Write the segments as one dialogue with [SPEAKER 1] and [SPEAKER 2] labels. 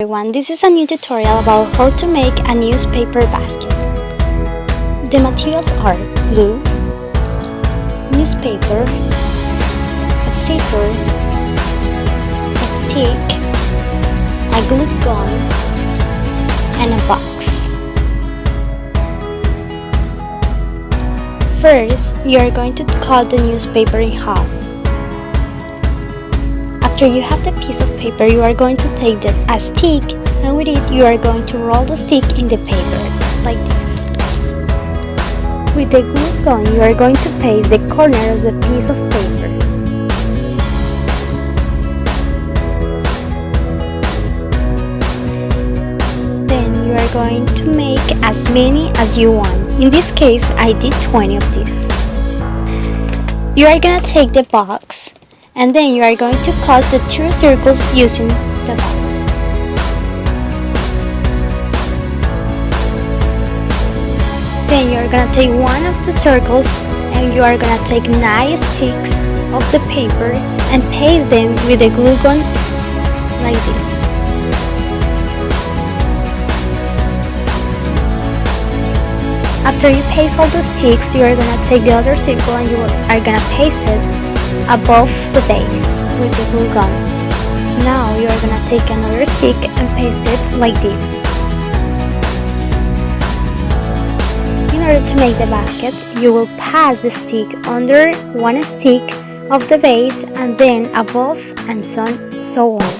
[SPEAKER 1] everyone, this is a new tutorial about how to make a newspaper basket. The materials are glue, newspaper, a zipper, a stick, a glue gun, and a box. First, you are going to cut the newspaper in half. After you have the piece of paper, you are going to take the, a stick and with it you are going to roll the stick in the paper, like this. With the glue gun, you are going to paste the corner of the piece of paper. Then you are going to make as many as you want. In this case, I did 20 of these. You are gonna take the box and then you are going to cut the two circles using the box. Then you are gonna take one of the circles and you are gonna take nine sticks of the paper and paste them with a glue gun like this. After you paste all the sticks, you are gonna take the other circle and you are gonna paste it above the base with the glue gun. Now you are gonna take another stick and paste it like this. In order to make the basket, you will pass the stick under one stick of the base and then above and so, so on.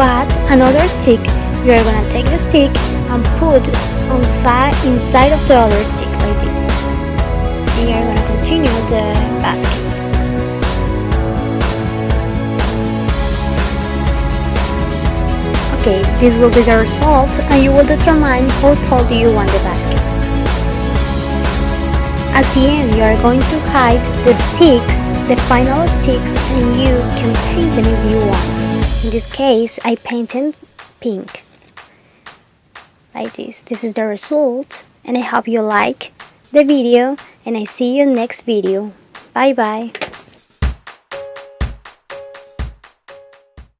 [SPEAKER 1] Add another stick, you are gonna take the stick and put on side inside of the other stick like this. And you are gonna continue the basket. Okay, this will be the result and you will determine how tall do you want the basket. At the end, you are going to hide the sticks, the final sticks, and you can paint them if you want. In this case, I painted pink. Like this. This is the result and I hope you like the video and I see you next video. Bye bye.